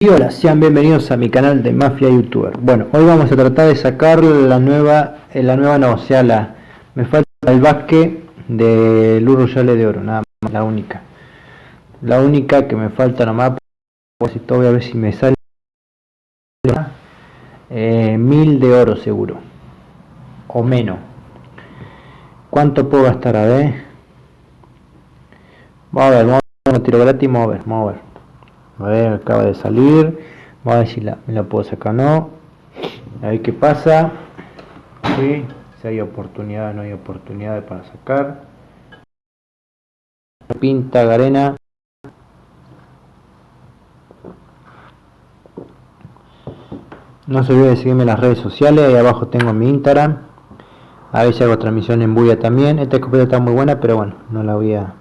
Y hola, sean bienvenidos a mi canal de Mafia YouTuber. Bueno, hoy vamos a tratar de sacar la nueva, eh, la nueva no, o sea, la, me falta el basque de Luro de Oro, nada más, la única. La única que me falta nomás, pues voy a ver si me sale eh, mil de oro seguro, o menos. ¿Cuánto puedo gastar? A ver. Vamos a ver, vamos a tiro gratis, vamos a ver, vamos a ver. A ver, acaba de salir. Vamos a ver si la, la puedo sacar o no. A ver qué pasa. si hay oportunidad, no hay oportunidad para sacar. Pinta Garena. No se olviden de seguirme en las redes sociales. Ahí abajo tengo mi Instagram. A ver si hago transmisión en Buya también. Esta escopeta está muy buena, pero bueno, no la voy a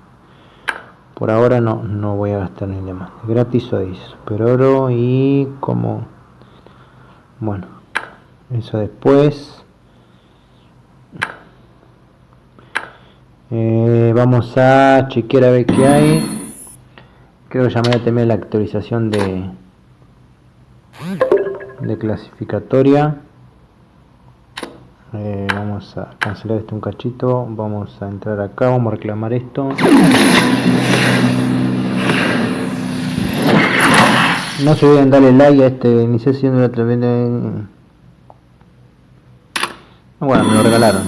por ahora no, no voy a gastar ni demás. Gratis o super oro y como... Bueno, eso después. Eh, vamos a chequear a ver qué hay. Creo que ya me voy a tener la actualización de, de clasificatoria. Eh, vamos a cancelar esto un cachito. Vamos a entrar acá. Vamos a reclamar esto. No se olviden darle like a este iniciación de la de... bueno me lo regalaron.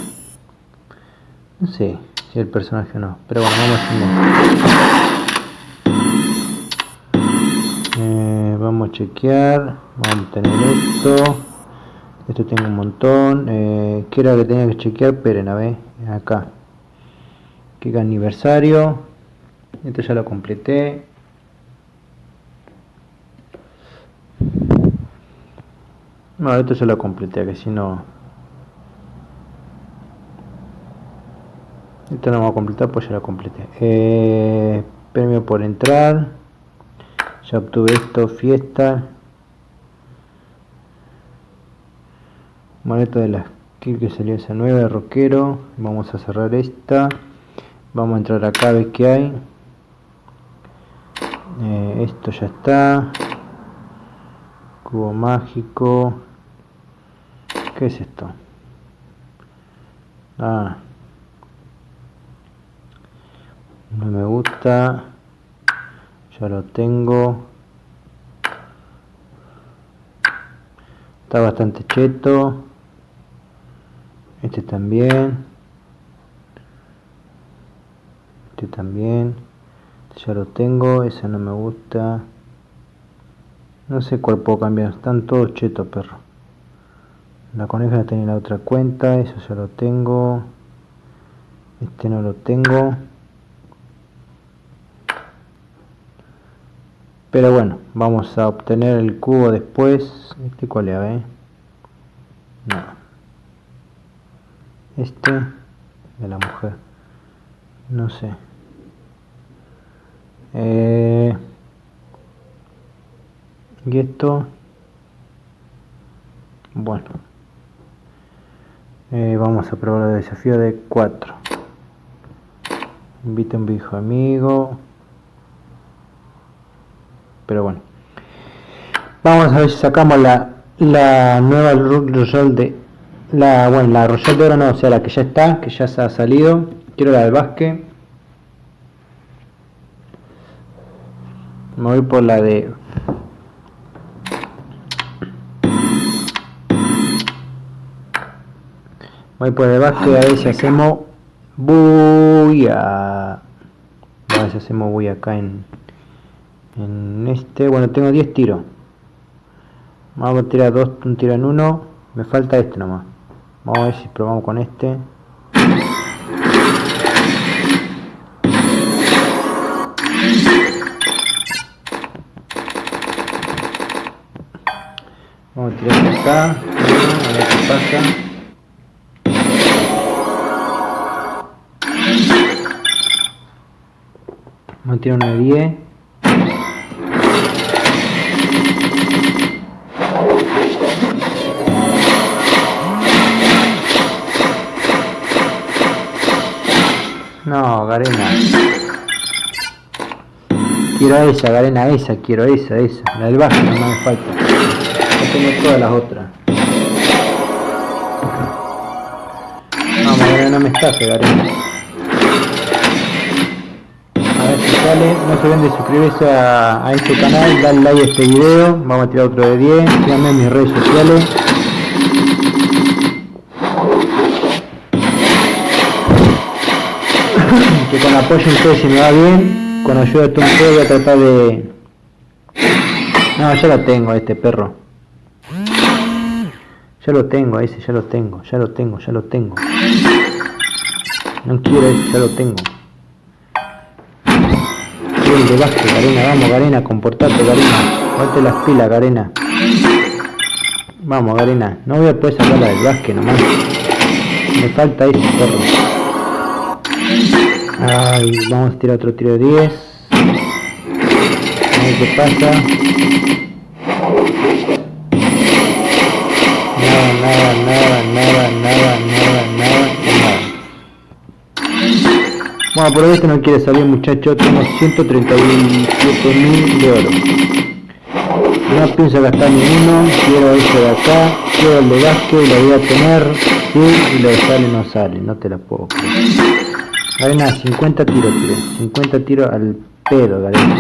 No sé si el personaje o no pero bueno vamos a eh, vamos a chequear. Vamos a tener esto esto tengo un montón eh, ¿qué era que tenía que chequear? esperen a ver acá. Que aniversario esto ya lo completé. No esto ya lo completé que si no. Esto no voy a completar pues ya lo completé. Eh, premio por entrar. Ya obtuve esto fiesta maleta de la skill que salió esa nueva de rockero. Vamos a cerrar esta. Vamos a entrar acá a ver qué hay. Eh, esto ya está. Cubo mágico. ¿qué es esto? ah. No me gusta. Ya lo tengo. Está bastante cheto este también. Este también. Este ya lo tengo ese no me gusta. No sé cuál puedo cambiar están todos chetos perro. La coneja la tenía en la otra cuenta eso ya lo tengo. Este no lo tengo. Pero bueno vamos a obtener el cubo después. Este cuál es a no este de la mujer. No sé. Eh, y esto bueno. Eh, vamos a probar el desafío de 4 invita un viejo amigo. Pero bueno. Vamos a ver si sacamos la, la nueva rol de la, bueno, la Royal de Oro no, o sea, la que ya está, que ya se ha salido. Quiero la del básquet. Me voy por la de... Voy por el básquet a ver si hacemos... Buya. A ver si hacemos buya acá en... En este... Bueno, tengo 10 tiros. Vamos a tirar dos, un tiro en uno. Me falta este nomás. Vamos a ver si probamos con este. Vamos a tirar acá. A ver qué pasa. Tirar una de 10. No, Garena. Quiero esa, Garena, esa, quiero esa, esa. La del bajo no me falta. Ya tengo todas las otras. Vamos, Garena, no me estafe, Garena. A ver si sale. No se olviden de suscribirse a, a este canal, darle like a este video. Vamos a tirar otro de 10. Síganme en mis redes sociales. Que con apoyo en ustedes si me va bien, con ayuda de un voy a tratar de... No, ya lo tengo este perro. Ya lo tengo ese, ya lo tengo, ya lo tengo, ya lo tengo. No quiero ese, ya lo tengo. Bien, de básquet, Garena, vamos Garena, comportate Garena. Ponte las pilas, Garena. Vamos, Garena. No voy a poder sacarla del básquet nomás. Me falta ese perro. Ay, vamos a tirar otro tiro de 10. A ver qué pasa. Nada, nada, nada, nada, nada, nada, nada, nada. Bueno, por este no quiere salir muchacho, tengo 137 mil de oro. No pienso gastar ni uno, quiero este de acá, quiero el de básquet, lo voy a tener, sí, y lo sale no sale, no te la puedo creer. Garena, 50 tiros, tío. 50 tiros al pedo, Garena.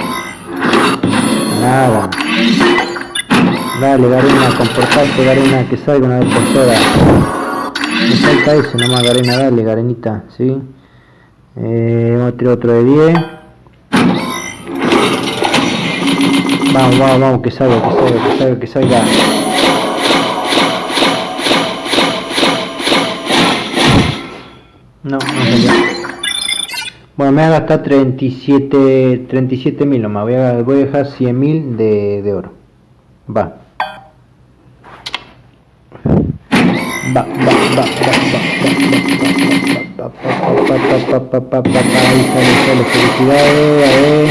Nada. Dale, Garena, comportate, Garena, que salga una vez por todas. Me falta eso nomás, Garena, dale, Garenita, ¿sí? Eh, vamos a otro de 10. Vamos, vamos, vamos, que salga, que salga, que salga, que salga. No, no salió. Bueno, me voy a gastar 37 37 mil nomás. Voy a, voy a dejar 100 mil de, de oro. Va. Va, va, va, va, va, Ahí sale, sale, felicidades, a ver.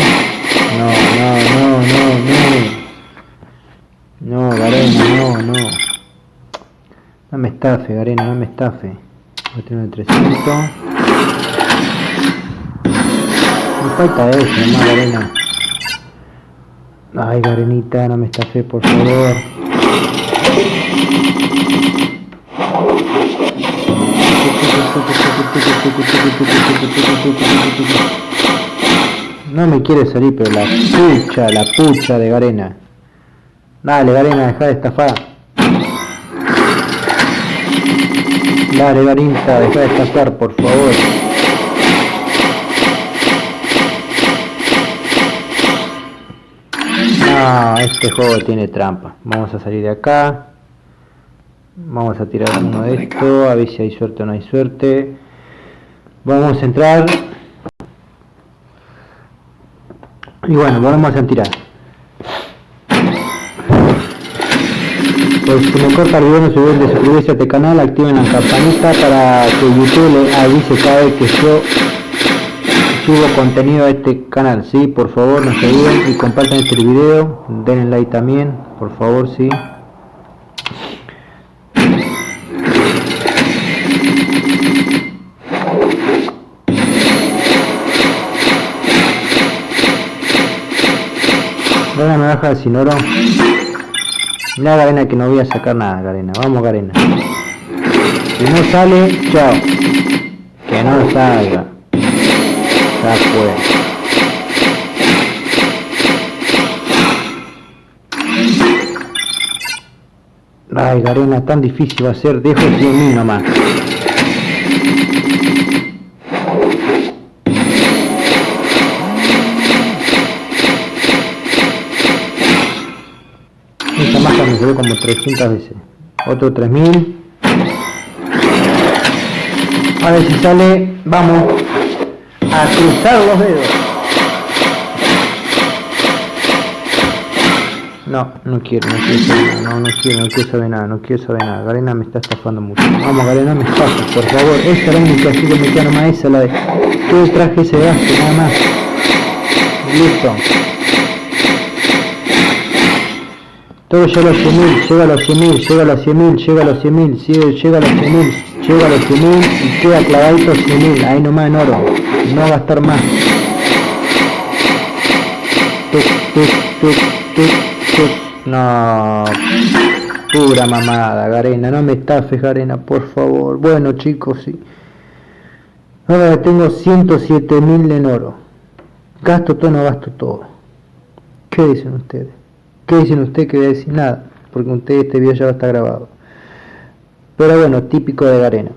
No, no, no, no, no. No, Garena, no, no. No me estafe, Garena, no me estafe. Voy a tener 300. Me falta eso, nomás Garena. Ay, Garenita, no me fe, por favor. No me quiere salir, pero la pucha, la pucha de Garena. Dale, Garena, deja de estafar. Dale, Garinta, deja de estafar, por favor. Este juego tiene trampa. Vamos a salir de acá. Vamos a tirar uno de esto, a ver si hay suerte o no hay suerte. Vamos a entrar. Y bueno, vamos a tirar. Pues si me corta el video no se olviden de suscribirse a este canal, activen la campanita para que YouTube le avise cada vez que yo subo contenido a este canal, sí, por favor no se olviden y compartan este video, denle like también, por favor, sí. Garena me baja sin oro. Mira Garena que no voy a sacar nada, Garena. Vamos Garena. Si no sale, chao. Que no salga. Ya fue. Ay, Garena, tan difícil va a ser. Dejo 100.000 nomás. Esta masa me quedó como 300 veces. Otro 3000. A ver si sale. Vamos a cruzar los dedos. No, no quiero, no quiero saber nada, no, no quiero, no quiero saber nada, no quiero saber nada. Garena me está estafando mucho. Vamos, Garena me estafa, por favor. Esa es la única, así que me queda nomás esa, la de... Todo traje ese gasto, nada más. Listo. Todo llega a los 100.000, llega a los 100.000, llega a los 100.000, llega a los 100.000, llega a los 100.000, llega a los 100.000 y queda clavadito 100.000, ahí nomás en oro no gastar más. No, pura mamada, Garena, no me estafes, Garena, por favor. Bueno, chicos, sí. Ahora tengo 107 mil en oro. Gasto todo, no gasto todo. ¿Qué dicen ustedes? ¿Qué dicen ustedes que voy a decir nada? Porque ustedes este video ya va a estar grabado. Pero bueno, típico de Garena.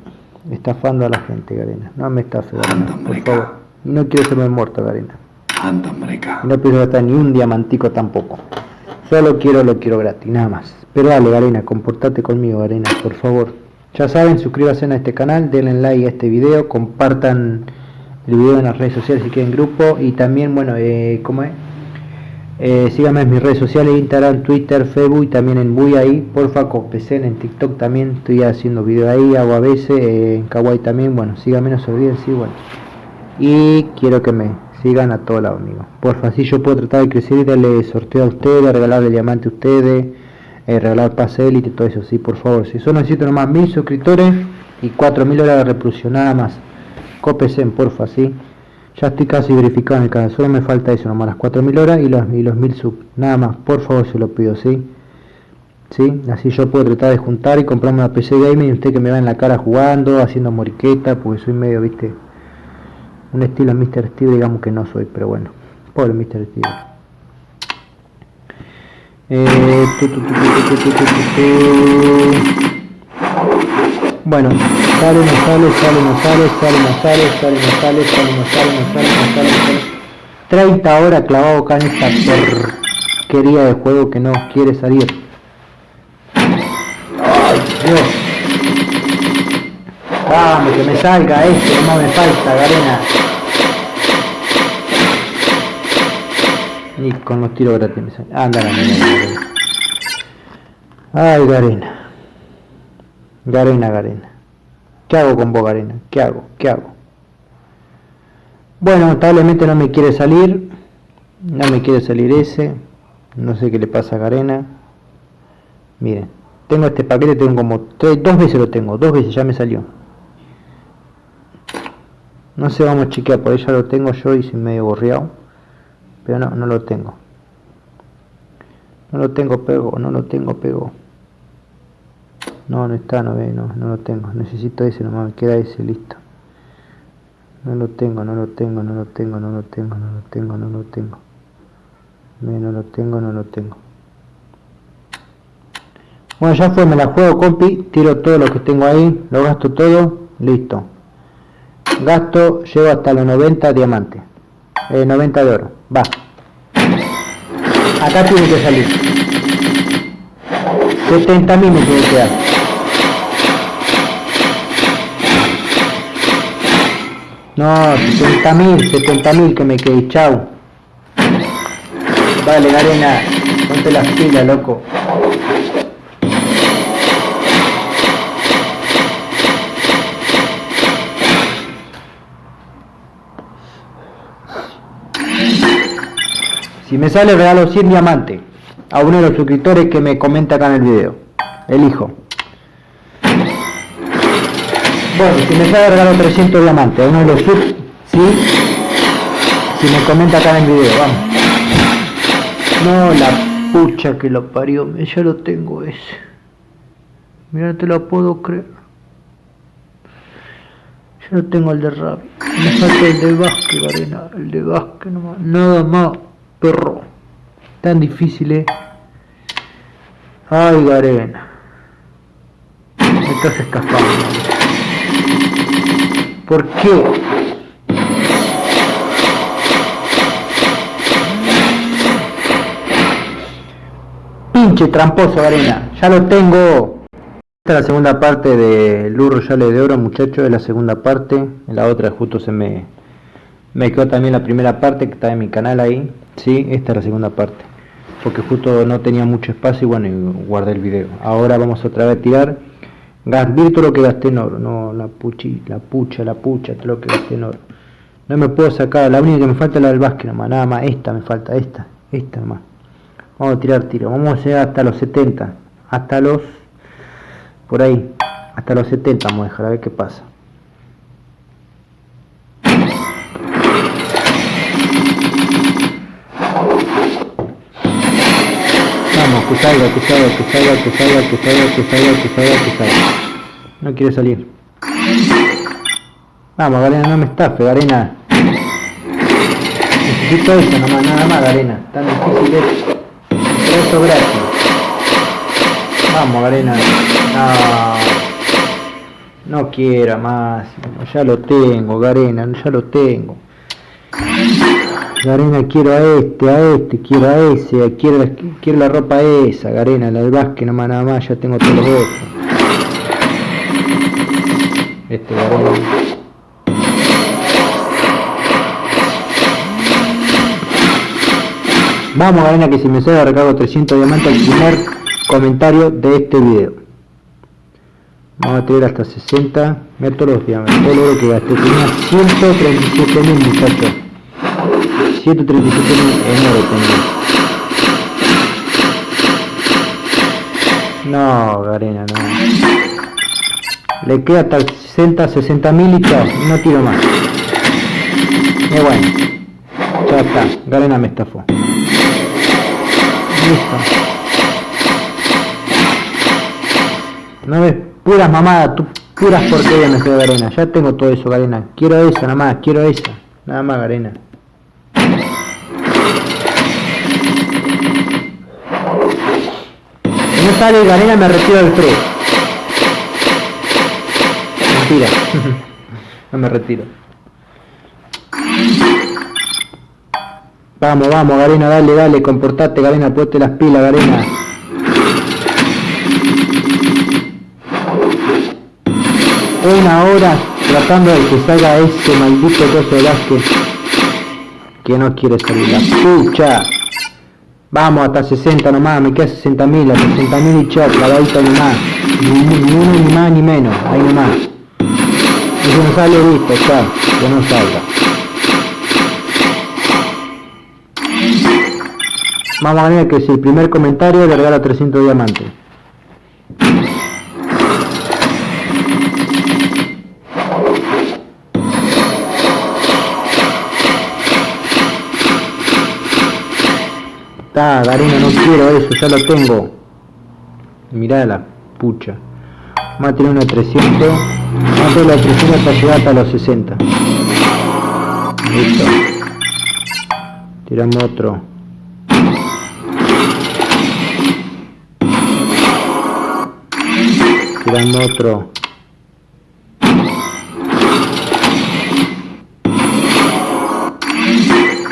Estafando a la gente, Garena. No me estafe, Garena, por favor. no quiero serme muerto, Garena. no quiero gastar ni un diamantico tampoco. Solo quiero lo quiero gratis, nada más. Pero dale, Garena, comportate conmigo, Garena, por favor. Ya saben, suscríbanse a este canal, denle like a este video, compartan el video en las redes sociales si quieren grupo y también, bueno, eh, ¿cómo es? Eh, síganme en mis redes sociales, Instagram, Twitter, Facebook y también en Buy ahí, porfa, con PC, en TikTok también estoy haciendo video ahí, hago a veces, eh, en Kawaii también, bueno, síganme, no se olviden, sí, bueno. Y quiero que me sigan a todos lados, amigos. Porfa, así yo puedo tratar de crecer y darle sorteo a ustedes, regalarle diamante a ustedes eh, regalar pase élite todo eso, sí, por favor. Si solo necesito nomás mil suscriptores y 4000 horas de reproducción, nada más. Copesen, porfa, sí. Ya estoy casi verificado en el canal, solo me falta eso, nomás las 4000 horas y los, y los 1000 sub. Nada más, por favor, se lo pido, sí. ¿Sí? Así yo puedo tratar de juntar y comprarme una PC gaming y usted que me va en la cara jugando, haciendo moriqueta, porque soy medio, viste, un estilo Mr. Steve, digamos que no soy, pero bueno, pobre Mr. Steve. Bueno, sale, no sale, sale, no sale, sale, no sale, sale, no sale, sale, no sale, no sale, no sale, no sale. 30 horas clavado acá en esta porquería de juego que no quiere salir. Dios. Vamos, que me salga este, no me falta, Garena. Y con los tiros gratis me. Anda la Ay, Garena. Garena, Garena. ¿Qué hago con vos, Garena? ¿Qué hago? ¿Qué hago? Bueno, lamentablemente no me quiere salir. No me quiere salir ese. No sé qué le pasa a Garena. Miren. Tengo este paquete, tengo como tres, dos veces lo tengo. Dos veces ya me salió. No sé, vamos a chequear. Por ahí ya lo tengo yo y sin medio borreado pero no, no lo tengo no lo tengo pego, no lo tengo pego no, no está, no ve, no, no lo tengo. Necesito ese nomás, me queda ese, listo. No lo tengo, no lo tengo, no lo tengo, no lo tengo, no lo tengo, no lo tengo. No lo tengo, no lo tengo. Bueno, ya fue, me la juego compi, tiro todo lo que tengo ahí, lo gasto todo, listo. Gasto, llevo hasta los 90 diamantes eh, 90 de oro va. Acá tiene que salir. 70 mil me tiene que dar no 70 mil 70 mil que me quede chau vale arena ponte las pilas loco Si me sale regalo 100 diamantes a uno de los suscriptores que me comenta acá en el video. Elijo. Bueno, si me sale regalo 300 diamantes uno de los subs. Si me comenta acá en el video, vamos. No, la pucha que lo parió, ya lo tengo ese. Mira, te lo puedo creer. Ya lo tengo el de Rabi. Me falta el de Vázquez, Garena. El de Vázquez nomás. Nada más perro. Tan difícil, eh. Ay, Garena. Me estás escapando. ¿Por qué? Pinche tramposo, Garena. Ya lo tengo. Esta es la segunda parte de Luz Royale de Oro, muchachos. Es la segunda parte. En la otra justo se me... Me quedó también la primera parte que está en mi canal ahí. Sí, esta es la segunda parte. Porque justo no tenía mucho espacio y bueno, guardé el video. Ahora vamos otra vez a tirar. Gasté todo lo que gasté en oro. No, la puchi, la pucha, la pucha, todo lo que gasté en oro. No me puedo sacar, la única que me falta es la del básquet nomás, nada más. Esta me falta, esta, esta nomás. Vamos a tirar tiro. Vamos a llegar hasta los 70. Hasta los... Por ahí. Hasta los 70 vamos a dejar, a ver qué pasa. que salga, que salga, que salga, que salga, que salga, que salga, que salga, que salga. No quiere salir. Vamos, Garena, no me estafe, Garena. Necesito eso nomás, nada más, Garena. Tan difícil es. Eso gratis. Vamos, Garena. No. No quiera más. Ya lo tengo, Garena, ya lo tengo. Garena, quiero a este, a este, quiero a ese, quiero la, ropa esa, Garena, la del básquet, nomás nada más, ya tengo todos los otros. Este Garena. Vamos Garena que si me sale recargo 300 diamantes al primer comentario de este video. Vamos a tirar hasta 60. Mira todos los diamantes, todo lo que gasté. Tenía 137 mil muchachos. 137 mil en oro tengo. No, Garena, no. Le queda hasta 60, 60 mil y chao. No tiro más. Y bueno. Ya está. Garena me estafó. Listo. No ves puras mamadas, tú, puras porquerías me Garena. Ya tengo todo eso, Garena. Quiero esa, nada más, quiero esa. Nada más, Garena. Sale Garena me retiro del pre. Mentira. no me retiro. Vamos, vamos, Garena, dale, dale, comportate, Garena, ponte las pilas, Garena. Una hora tratando de que salga ese maldito coso de Vázquez que no quiere salir. La pucha. Vamos hasta 60 nomás, me queda 60 mil, a 60 mil y chao, clavadito nomás. Ni, ni uno ni más ni menos, ahí nomás. Y si no sale, listo, chao, que no salga. Vamos a ver que si el primer comentario le regala 300 diamantes. Está, Garena, no quiero eso, ya lo tengo. Mirá la pucha. Tener una 300. Vamos a tener la 300 hasta llegar hasta los 60. Listo. Tiramos otro. Tiramos otro.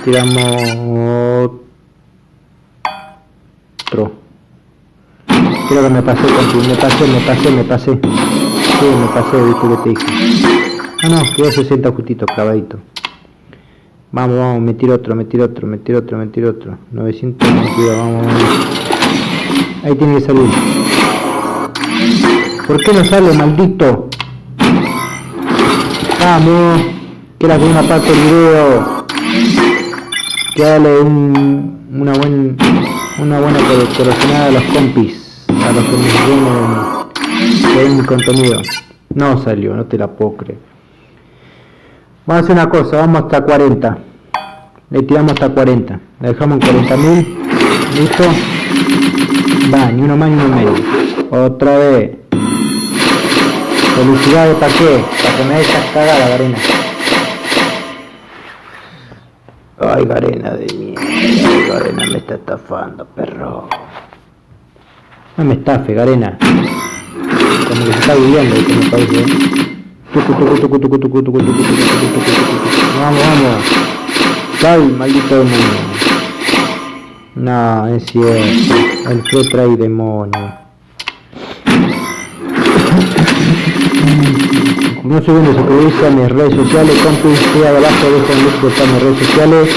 Tiramos otro. Creo que me pasé me pasé, me pasé, me pasé. Sí, me pasé, viste que te dije. Ah no, quedó 60 justito, clavadito. Vamos, vamos, me tiro otro, me tiro otro, me tiro otro, me tiro otro. 922, vamos, vamos. Ahí tiene que salir. ¿Por qué no sale, maldito? Vamos. Que con una parte del video. Que dale un, una buena una buena corazonada a los compis, a los que me ven, mi contenido. No salió, no te la puedo creer. Vamos a hacer una cosa, vamos hasta 40. Le tiramos hasta 40. Le dejamos en 40.000. Listo. Va, ni uno más ni uno menos. Otra vez. Felicidades para qué? Para que me dejas cagada, Garena. Ay, Garena de mierda. Garena me está estafando, perro. No me estafe, Garena. Como que se está viviendo, que me parece. Vamos, vamos. Sal, maldito demonio. No, es cierto. El que trae demonio. No viene suscribirse a mis redes sociales, comprense abajo, dejo un link de mis redes sociales.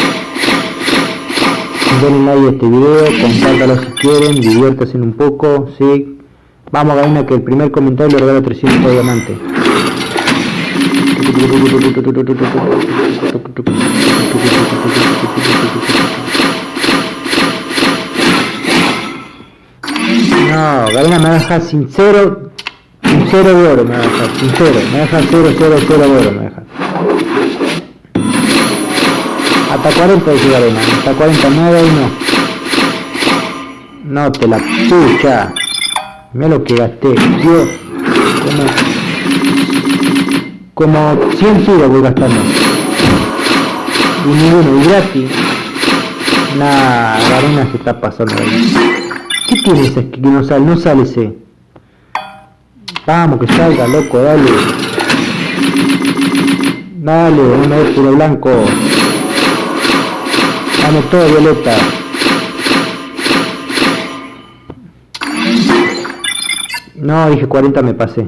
Den like a este video, compártalo si quieren, diviértanse un poco, sí. Vamos a que el primer comentario le regalo 300 diamantes. No, Galena me deja sincero cero de oro me va a dejar, sincero, me deja cero, cero, cero de oro me deja. Hasta 40 dice Garena, hasta 40, nada y no. No te la pucha. Mira lo que gasté. Dios. Como, como 100 kilos voy gastando. Y ninguno, y gratis. Nah, Garena se está pasando ahí. ¿Qué tiene ese que no sale? No sale ese. Vamos, que salga, loco, dale. Dale, una vez puro blanco. Vamos todo violeta. No, dije 40 me pasé.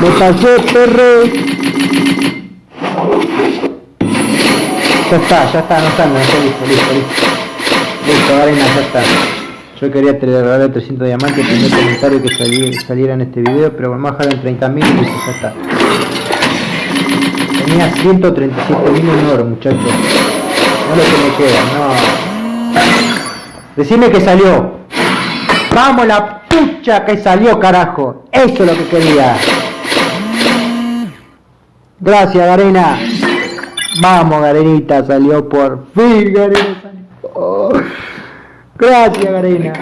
me pasé, perro. Ya está, ya está, no está, no está, listo, listo, listo. Listo, arena, ya está. Yo quería regalar 300 diamantes, primer comentario que saliera en este video, pero vamos a dejar en 30.000 y ya está. Tenía 137.000 en oro, muchachos. No lo que me queda, no. Decime que salió. Vamos la pucha que salió, carajo. Eso es lo que quería. Gracias, Garena. Vamos, Garenita, salió por fin, Garena. Oh. Gracias, Garena.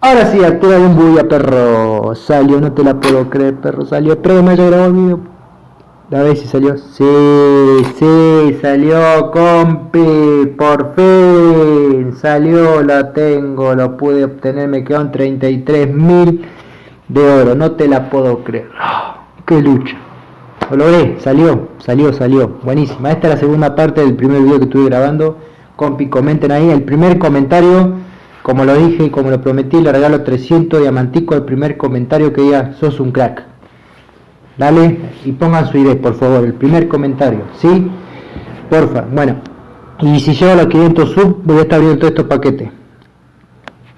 Ahora sí, de un bulla, perro. Salió, no te la puedo creer, perro. Salió. Que me haya grabado el video. A ver si salió. Sí, sí, salió, compi. Por fin. Salió, la tengo. Lo pude obtener. Me quedan 33 mil de oro. No te la puedo creer. qué lucha. Lo logré. Salió, salió, salió. Buenísima. Esta es la segunda parte del primer video que estuve grabando. Compi, comenten ahí. El primer comentario, como lo dije y como lo prometí, le regalo 300 diamanticos al primer comentario que diga sos un crack. Dale y pongan su idea, por favor, el primer comentario, ¿sí? Porfa, bueno. Y si llego a los 500 sub, voy a estar abriendo todos estos paquetes.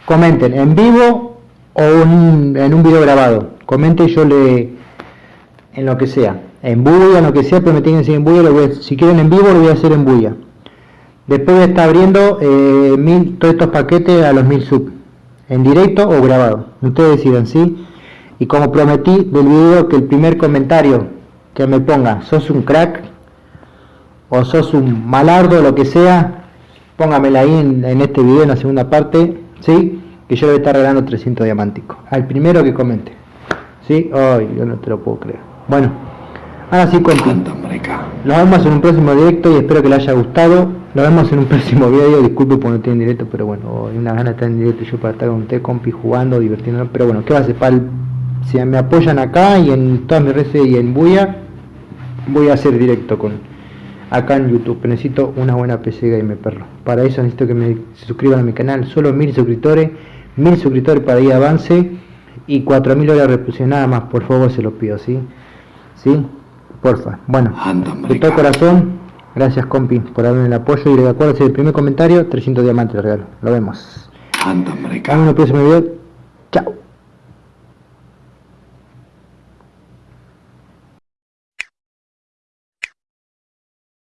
Comenten en vivo o en un video grabado. Comenten yo le... en lo que sea. En bulla, en lo que sea, pero que en bulla. si quieren en vivo, lo voy a hacer en bulla. Después estar abriendo eh, mil, todos estos paquetes a los 1000 sub. En directo o grabado. Ustedes decidan, ¿sí? Y como prometí del video que el primer comentario que me ponga, sos un crack, o sos un malardo, lo que sea, póngamela ahí en, este video, en la segunda parte, ¿sí? Que yo le voy a estar regalando 300 diamánticos. Al primero que comente. ¿Sí? Ay, yo no te lo puedo creer. Bueno, ahora sí, compi. Nos vemos en un próximo directo y espero que les haya gustado. Nos vemos en un próximo video. Disculpe por no estar en directo, pero bueno, hay una gana de estar en directo yo para estar con usted, compi, jugando, divirtiéndonos. Pero bueno, ¿qué va a hacer para el si me apoyan acá y en todas mis redes y en Buya, voy a hacer directo con acá en YouTube. Necesito una buena PC Gamer Perro. Para eso necesito que me suscriban a mi canal. Solo mil suscriptores, mil suscriptores para ir avance y 4000 horas de reproducción nada más. Por favor, se lo pido, ¿sí? ¿Sí? Porfa. Bueno, de todo corazón, gracias compi por darme el apoyo y recuerda el primer comentario, 300 diamantes de regalo. Lo vemos. En el próximo video. Chao.